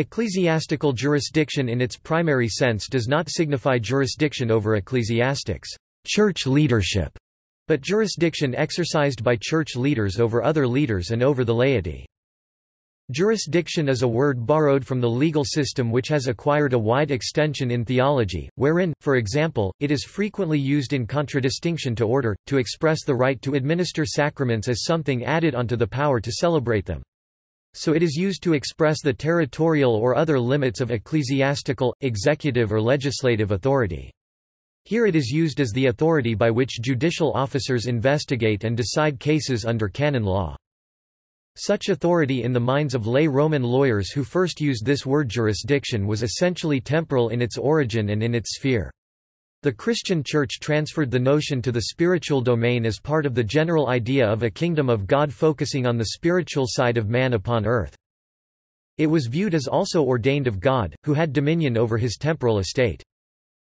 Ecclesiastical jurisdiction in its primary sense does not signify jurisdiction over ecclesiastics church leadership, but jurisdiction exercised by church leaders over other leaders and over the laity. Jurisdiction is a word borrowed from the legal system which has acquired a wide extension in theology, wherein, for example, it is frequently used in contradistinction to order, to express the right to administer sacraments as something added onto the power to celebrate them. So it is used to express the territorial or other limits of ecclesiastical, executive or legislative authority. Here it is used as the authority by which judicial officers investigate and decide cases under canon law. Such authority in the minds of lay Roman lawyers who first used this word jurisdiction was essentially temporal in its origin and in its sphere. The Christian Church transferred the notion to the spiritual domain as part of the general idea of a kingdom of God focusing on the spiritual side of man upon earth. It was viewed as also ordained of God, who had dominion over his temporal estate.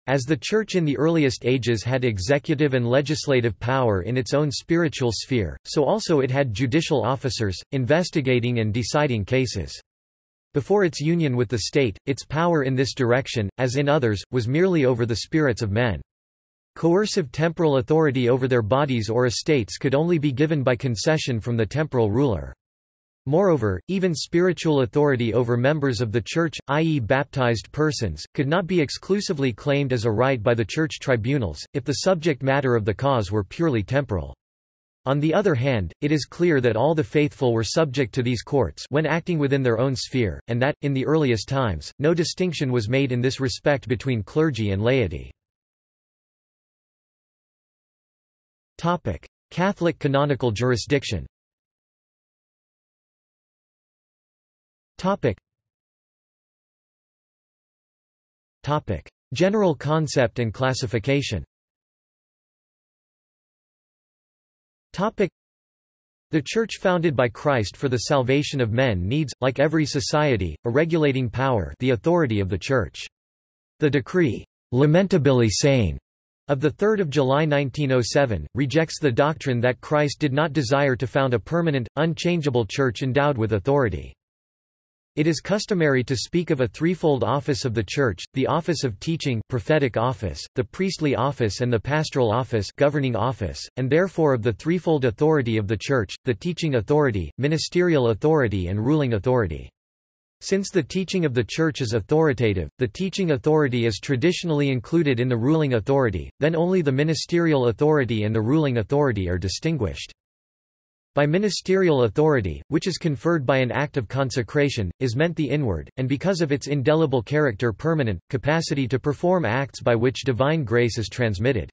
As the Church in the earliest ages had executive and legislative power in its own spiritual sphere, so also it had judicial officers, investigating and deciding cases. Before its union with the state, its power in this direction, as in others, was merely over the spirits of men. Coercive temporal authority over their bodies or estates could only be given by concession from the temporal ruler. Moreover, even spiritual authority over members of the Church, i.e. baptized persons, could not be exclusively claimed as a right by the Church tribunals, if the subject matter of the cause were purely temporal. On the other hand, it is clear that all the faithful were subject to these courts when acting within their own sphere, and that, in the earliest times, no distinction was made in this respect between clergy and laity. Catholic canonical jurisdiction General concept and classification The Church founded by Christ for the salvation of men needs, like every society, a regulating power the authority of the Church. The decree, Lamentabili Sane, of 3 July 1907, rejects the doctrine that Christ did not desire to found a permanent, unchangeable church endowed with authority. It is customary to speak of a threefold office of the Church, the office of teaching prophetic office, the priestly office and the pastoral office governing office, and therefore of the threefold authority of the Church, the teaching authority, ministerial authority and ruling authority. Since the teaching of the Church is authoritative, the teaching authority is traditionally included in the ruling authority, then only the ministerial authority and the ruling authority are distinguished. By ministerial authority, which is conferred by an act of consecration, is meant the inward, and because of its indelible character permanent, capacity to perform acts by which divine grace is transmitted.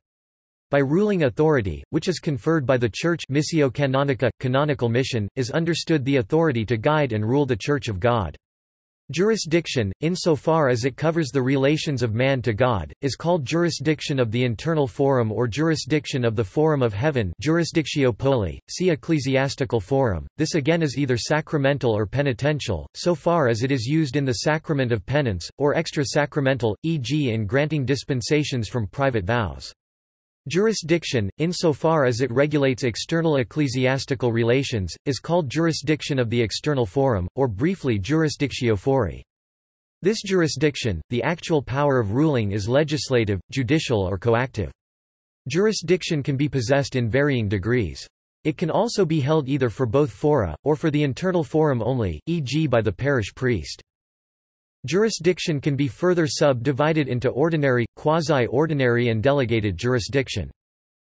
By ruling authority, which is conferred by the Church missio canonica, canonical mission, is understood the authority to guide and rule the Church of God. Jurisdiction, insofar as it covers the relations of man to God, is called jurisdiction of the internal forum or jurisdiction of the forum of heaven jurisdictio poli, see ecclesiastical forum. This again is either sacramental or penitential, so far as it is used in the sacrament of penance, or extra-sacramental, e.g. in granting dispensations from private vows. Jurisdiction, insofar as it regulates external ecclesiastical relations, is called jurisdiction of the external forum, or briefly jurisdictio fori. This jurisdiction, the actual power of ruling is legislative, judicial or coactive. Jurisdiction can be possessed in varying degrees. It can also be held either for both fora, or for the internal forum only, e.g. by the parish priest. Jurisdiction can be further subdivided into ordinary, quasi-ordinary and delegated jurisdiction.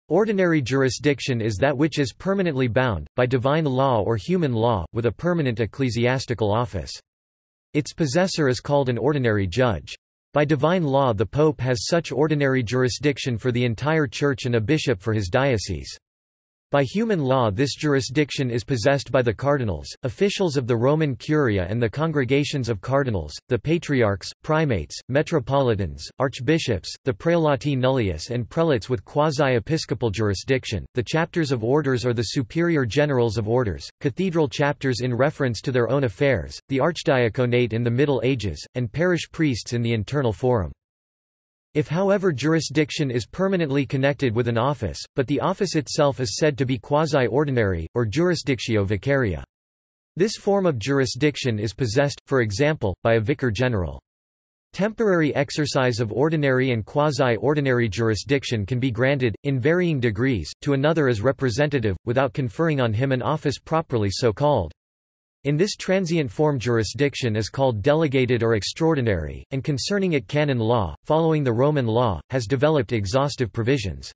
Ordinary jurisdiction is that which is permanently bound, by divine law or human law, with a permanent ecclesiastical office. Its possessor is called an ordinary judge. By divine law the pope has such ordinary jurisdiction for the entire church and a bishop for his diocese. By human law this jurisdiction is possessed by the cardinals, officials of the Roman Curia and the congregations of cardinals, the patriarchs, primates, metropolitans, archbishops, the prelati nullius and prelates with quasi-episcopal jurisdiction, the chapters of orders or the superior generals of orders, cathedral chapters in reference to their own affairs, the archdiaconate in the Middle Ages, and parish priests in the internal forum. If however jurisdiction is permanently connected with an office, but the office itself is said to be quasi-ordinary, or jurisdictio vicaria. This form of jurisdiction is possessed, for example, by a vicar general. Temporary exercise of ordinary and quasi-ordinary jurisdiction can be granted, in varying degrees, to another as representative, without conferring on him an office properly so called. In this transient form jurisdiction is called delegated or extraordinary, and concerning it canon law, following the Roman law, has developed exhaustive provisions.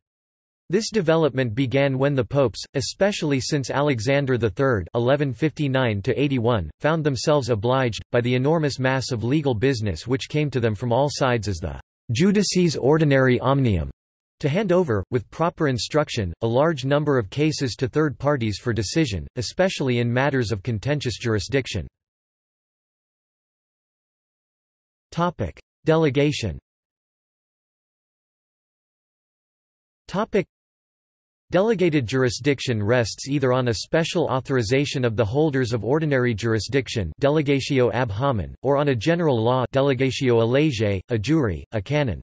This development began when the popes, especially since Alexander III (1159–81), found themselves obliged, by the enormous mass of legal business which came to them from all sides as the judices ordinary omnium, to hand over, with proper instruction, a large number of cases to third parties for decision, especially in matters of contentious jurisdiction. Delegation Delegated jurisdiction rests either on a special authorization of the holders of ordinary jurisdiction delegatio ab hominem, or on a general law delegatio a lege, a jure, a canon.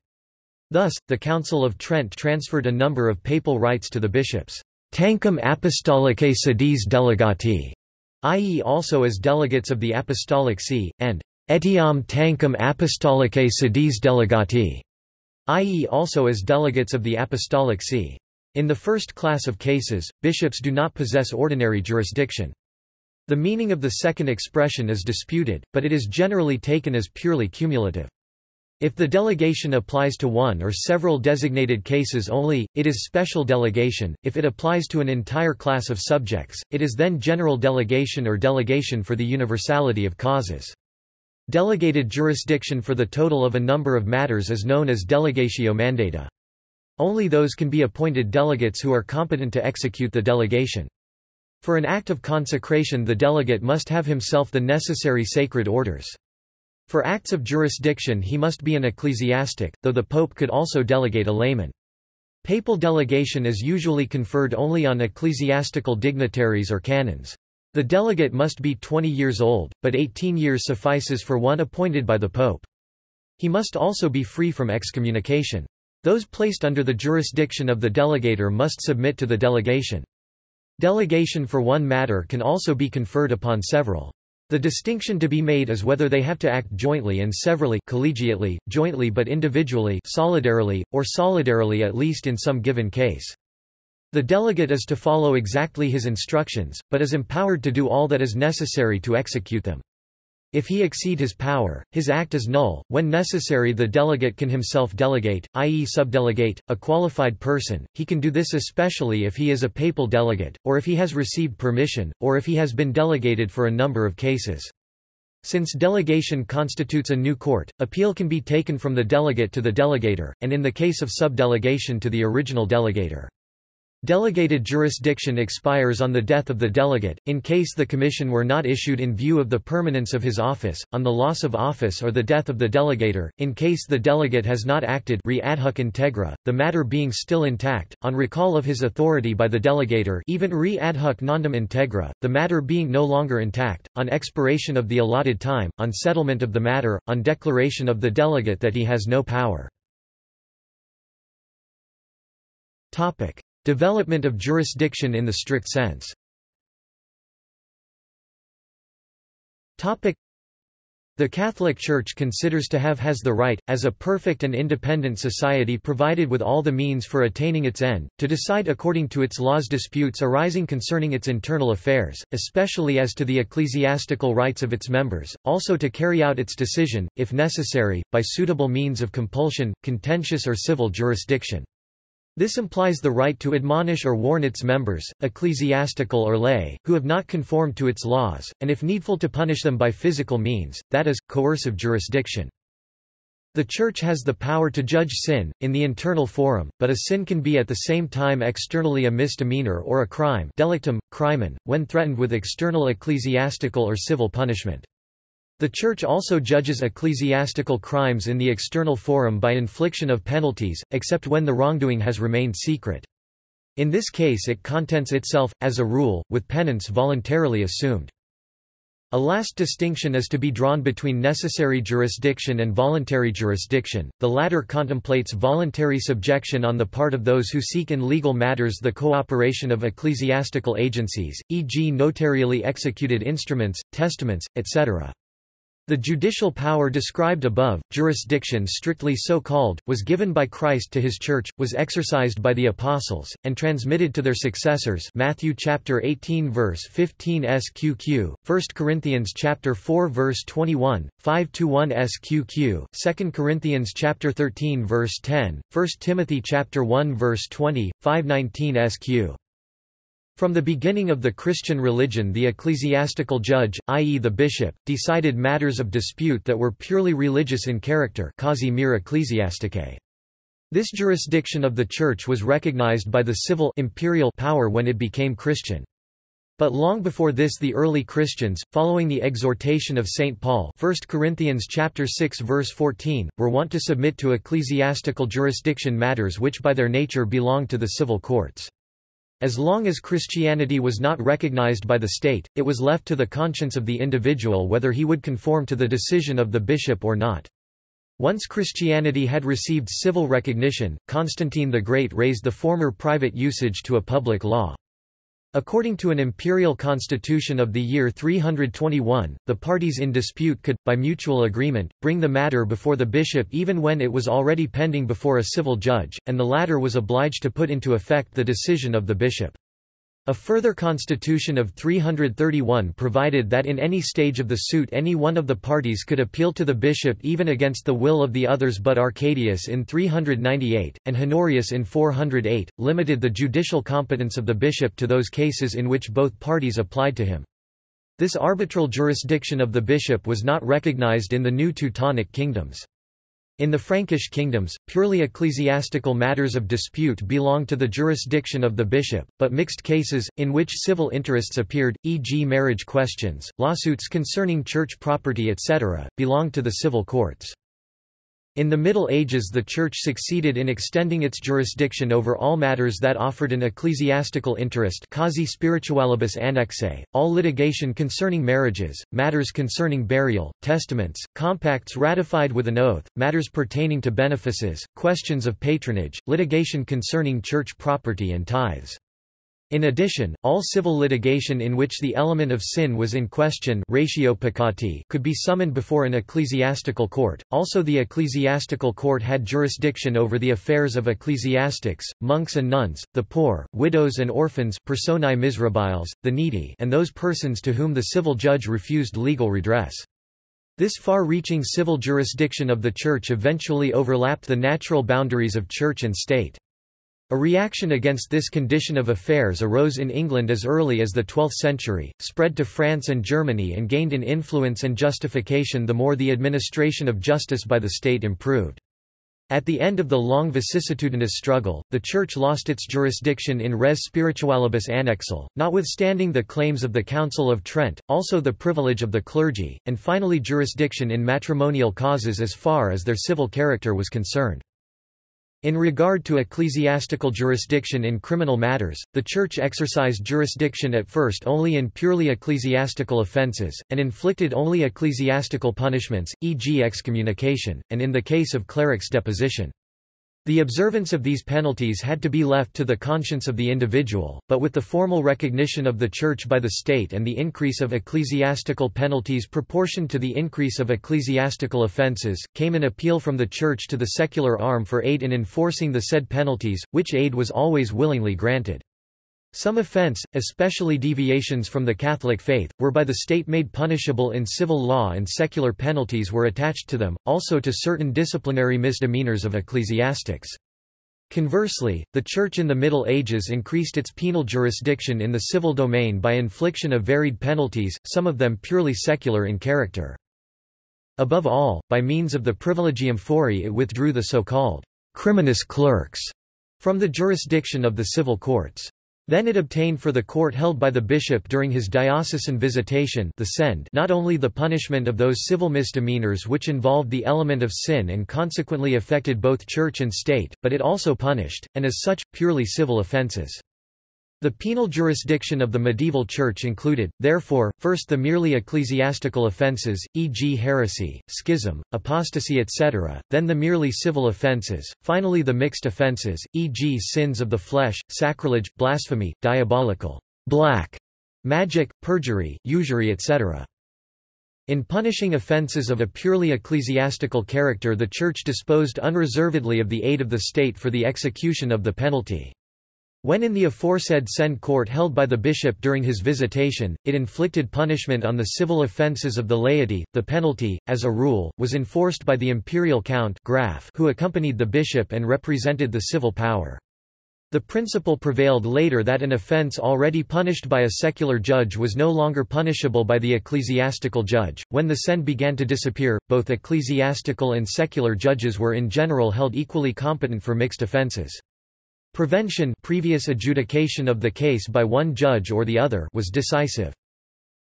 Thus, the Council of Trent transferred a number of papal rights to the bishops, tanquam apostolicae sedis delegati, i.e. also as delegates of the Apostolic See, and etiam tanquam apostolicae sedis delegati, i.e. also as delegates of the Apostolic See. In the first class of cases, bishops do not possess ordinary jurisdiction. The meaning of the second expression is disputed, but it is generally taken as purely cumulative. If the delegation applies to one or several designated cases only, it is special delegation, if it applies to an entire class of subjects, it is then general delegation or delegation for the universality of causes. Delegated jurisdiction for the total of a number of matters is known as delegatio mandata. Only those can be appointed delegates who are competent to execute the delegation. For an act of consecration the delegate must have himself the necessary sacred orders. For acts of jurisdiction he must be an ecclesiastic, though the pope could also delegate a layman. Papal delegation is usually conferred only on ecclesiastical dignitaries or canons. The delegate must be 20 years old, but 18 years suffices for one appointed by the pope. He must also be free from excommunication. Those placed under the jurisdiction of the delegator must submit to the delegation. Delegation for one matter can also be conferred upon several. The distinction to be made is whether they have to act jointly and severally collegiately, jointly but individually solidarily, or solidarily at least in some given case. The delegate is to follow exactly his instructions, but is empowered to do all that is necessary to execute them. If he exceed his power, his act is null. When necessary, the delegate can himself delegate, i.e., subdelegate, a qualified person. He can do this especially if he is a papal delegate, or if he has received permission, or if he has been delegated for a number of cases. Since delegation constitutes a new court, appeal can be taken from the delegate to the delegator, and in the case of subdelegation to the original delegator. Delegated jurisdiction expires on the death of the delegate, in case the commission were not issued in view of the permanence of his office, on the loss of office or the death of the delegator, in case the delegate has not acted re adhuc integra, the matter being still intact, on recall of his authority by the delegator even re adhuc nondum integra, the matter being no longer intact, on expiration of the allotted time, on settlement of the matter, on declaration of the delegate that he has no power. Topic. Development of jurisdiction in the strict sense the Catholic Church considers to have has the right, as a perfect and independent society provided with all the means for attaining its end, to decide according to its laws disputes arising concerning its internal affairs, especially as to the ecclesiastical rights of its members, also to carry out its decision, if necessary, by suitable means of compulsion, contentious or civil jurisdiction. This implies the right to admonish or warn its members, ecclesiastical or lay, who have not conformed to its laws, and if needful to punish them by physical means, that is, coercive jurisdiction. The Church has the power to judge sin, in the internal forum, but a sin can be at the same time externally a misdemeanor or a crime delictum, crimen, when threatened with external ecclesiastical or civil punishment. The Church also judges ecclesiastical crimes in the external forum by infliction of penalties, except when the wrongdoing has remained secret. In this case it contents itself, as a rule, with penance voluntarily assumed. A last distinction is to be drawn between necessary jurisdiction and voluntary jurisdiction, the latter contemplates voluntary subjection on the part of those who seek in legal matters the cooperation of ecclesiastical agencies, e.g. notarially executed instruments, testaments, etc. The judicial power described above, jurisdiction strictly so called, was given by Christ to his church, was exercised by the apostles, and transmitted to their successors Matthew chapter 18 verse 15 sqq, 1 Corinthians chapter 4 verse 21, 5-1 sqq, 2 Corinthians chapter 13 verse 10, 1 Timothy chapter 1 verse 20, 519 sq. From the beginning of the Christian religion the ecclesiastical judge, i.e. the bishop, decided matters of dispute that were purely religious in character causa mere ecclesiasticae. This jurisdiction of the Church was recognized by the civil imperial power when it became Christian. But long before this the early Christians, following the exhortation of St. Paul 1 Corinthians chapter 6 verse 14, were wont to submit to ecclesiastical jurisdiction matters which by their nature belonged to the civil courts. As long as Christianity was not recognized by the state, it was left to the conscience of the individual whether he would conform to the decision of the bishop or not. Once Christianity had received civil recognition, Constantine the Great raised the former private usage to a public law. According to an imperial constitution of the year 321, the parties in dispute could, by mutual agreement, bring the matter before the bishop even when it was already pending before a civil judge, and the latter was obliged to put into effect the decision of the bishop. A further constitution of 331 provided that in any stage of the suit any one of the parties could appeal to the bishop even against the will of the others but Arcadius in 398, and Honorius in 408, limited the judicial competence of the bishop to those cases in which both parties applied to him. This arbitral jurisdiction of the bishop was not recognized in the new Teutonic kingdoms. In the Frankish kingdoms, purely ecclesiastical matters of dispute belonged to the jurisdiction of the bishop, but mixed cases, in which civil interests appeared, e.g. marriage questions, lawsuits concerning church property etc., belonged to the civil courts. In the Middle Ages the Church succeeded in extending its jurisdiction over all matters that offered an ecclesiastical interest causa spiritualibus annexae, all litigation concerning marriages, matters concerning burial, testaments, compacts ratified with an oath, matters pertaining to benefices, questions of patronage, litigation concerning church property and tithes. In addition, all civil litigation in which the element of sin was in question ratio peccati could be summoned before an ecclesiastical court. Also the ecclesiastical court had jurisdiction over the affairs of ecclesiastics, monks and nuns, the poor, widows and orphans personae miserabiles, the needy and those persons to whom the civil judge refused legal redress. This far-reaching civil jurisdiction of the Church eventually overlapped the natural boundaries of Church and state. A reaction against this condition of affairs arose in England as early as the 12th century, spread to France and Germany and gained in influence and justification the more the administration of justice by the state improved. At the end of the long vicissitudinous struggle, the Church lost its jurisdiction in res spiritualibus annexale, notwithstanding the claims of the Council of Trent, also the privilege of the clergy, and finally jurisdiction in matrimonial causes as far as their civil character was concerned. In regard to ecclesiastical jurisdiction in criminal matters, the Church exercised jurisdiction at first only in purely ecclesiastical offences, and inflicted only ecclesiastical punishments, e.g. excommunication, and in the case of clerics deposition. The observance of these penalties had to be left to the conscience of the individual, but with the formal recognition of the Church by the state and the increase of ecclesiastical penalties proportioned to the increase of ecclesiastical offences, came an appeal from the Church to the secular arm for aid in enforcing the said penalties, which aid was always willingly granted. Some offense, especially deviations from the Catholic faith, were by the state made punishable in civil law and secular penalties were attached to them, also to certain disciplinary misdemeanors of ecclesiastics. Conversely, the Church in the Middle Ages increased its penal jurisdiction in the civil domain by infliction of varied penalties, some of them purely secular in character. Above all, by means of the privilegium fori it withdrew the so-called criminous clerks from the jurisdiction of the civil courts. Then it obtained for the court held by the bishop during his diocesan visitation the send not only the punishment of those civil misdemeanors which involved the element of sin and consequently affected both church and state, but it also punished, and as such, purely civil offences. The penal jurisdiction of the medieval Church included, therefore, first the merely ecclesiastical offences, e.g. heresy, schism, apostasy etc., then the merely civil offences, finally the mixed offences, e.g. sins of the flesh, sacrilege, blasphemy, diabolical, black, magic, perjury, usury etc. In punishing offences of a purely ecclesiastical character the Church disposed unreservedly of the aid of the state for the execution of the penalty. When in the aforesaid Send court held by the bishop during his visitation, it inflicted punishment on the civil offences of the laity, the penalty, as a rule, was enforced by the imperial count Graf who accompanied the bishop and represented the civil power. The principle prevailed later that an offence already punished by a secular judge was no longer punishable by the ecclesiastical judge. When the Send began to disappear, both ecclesiastical and secular judges were in general held equally competent for mixed offences. Prevention previous adjudication of the case by one judge or the other was decisive.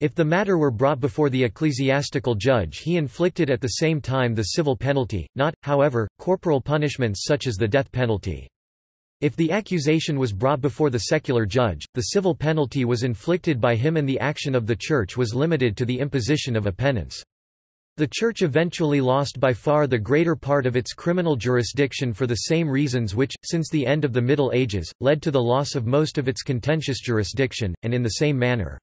If the matter were brought before the ecclesiastical judge he inflicted at the same time the civil penalty, not, however, corporal punishments such as the death penalty. If the accusation was brought before the secular judge, the civil penalty was inflicted by him and the action of the Church was limited to the imposition of a penance. The Church eventually lost by far the greater part of its criminal jurisdiction for the same reasons which, since the end of the Middle Ages, led to the loss of most of its contentious jurisdiction, and in the same manner.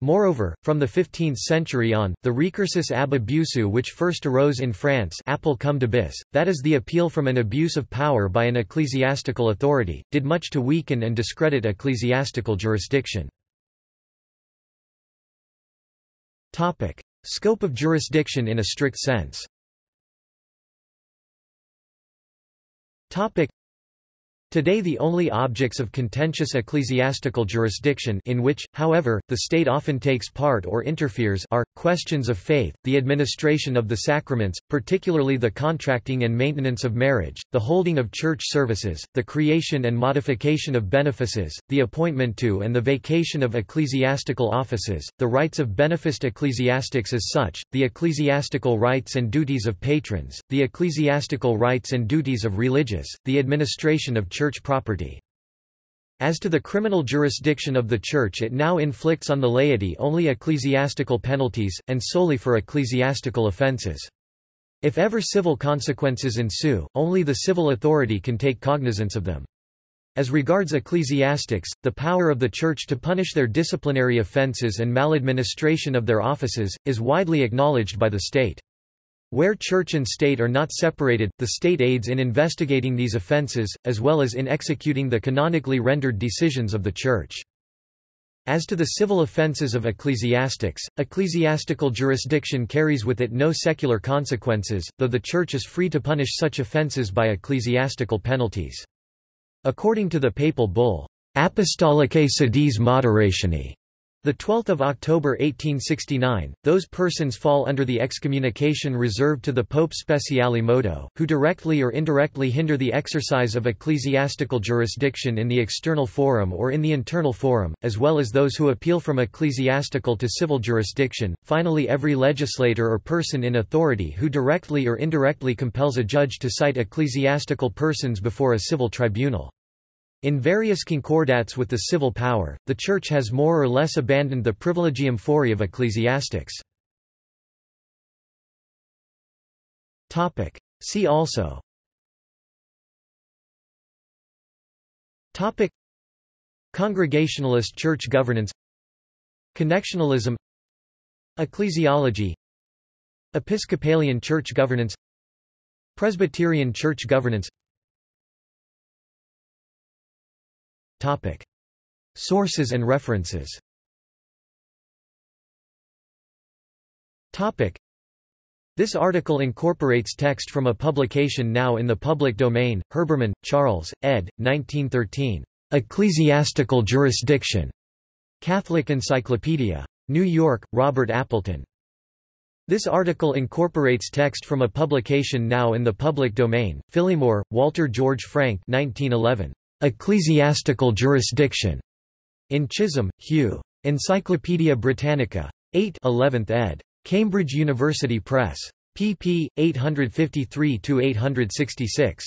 Moreover, from the 15th century on, the recursus ab abusu which first arose in France appel comme d'abus, that is the appeal from an abuse of power by an ecclesiastical authority, did much to weaken and discredit ecclesiastical jurisdiction. Scope of jurisdiction in a strict sense Today the only objects of contentious ecclesiastical jurisdiction in which, however, the state often takes part or interferes are, questions of faith, the administration of the sacraments, particularly the contracting and maintenance of marriage, the holding of church services, the creation and modification of benefices, the appointment to and the vacation of ecclesiastical offices, the rights of beneficed ecclesiastics as such, the ecclesiastical rights and duties of patrons, the ecclesiastical rights and duties of religious, the administration of church church property. As to the criminal jurisdiction of the Church it now inflicts on the laity only ecclesiastical penalties, and solely for ecclesiastical offences. If ever civil consequences ensue, only the civil authority can take cognizance of them. As regards ecclesiastics, the power of the Church to punish their disciplinary offences and maladministration of their offices, is widely acknowledged by the state. Where church and state are not separated, the state aids in investigating these offences, as well as in executing the canonically rendered decisions of the church. As to the civil offences of ecclesiastics, ecclesiastical jurisdiction carries with it no secular consequences, though the Church is free to punish such offences by ecclesiastical penalties. According to the papal bull, Apostolicae sedis moderatione, the 12th of October 1869, those persons fall under the excommunication reserved to the Pope Speciale Modo, who directly or indirectly hinder the exercise of ecclesiastical jurisdiction in the external forum or in the internal forum, as well as those who appeal from ecclesiastical to civil jurisdiction. Finally, every legislator or person in authority who directly or indirectly compels a judge to cite ecclesiastical persons before a civil tribunal. In various concordats with the civil power, the Church has more or less abandoned the privilegium fori of ecclesiastics. See also. Topic. Congregationalist church governance. Connectionalism. Ecclesiology. Episcopalian church governance. Presbyterian church governance Topic. Sources and references Topic. This article incorporates text from a publication now in the public domain, Herbermann, Charles, ed. 1913. Ecclesiastical Jurisdiction. Catholic Encyclopedia. New York, Robert Appleton. This article incorporates text from a publication now in the public domain, Phillimore, Walter George Frank 1911. Ecclesiastical jurisdiction. In Chisholm, Hugh. Encyclopædia Britannica. 8 11th ed. Cambridge University Press. pp. 853–866.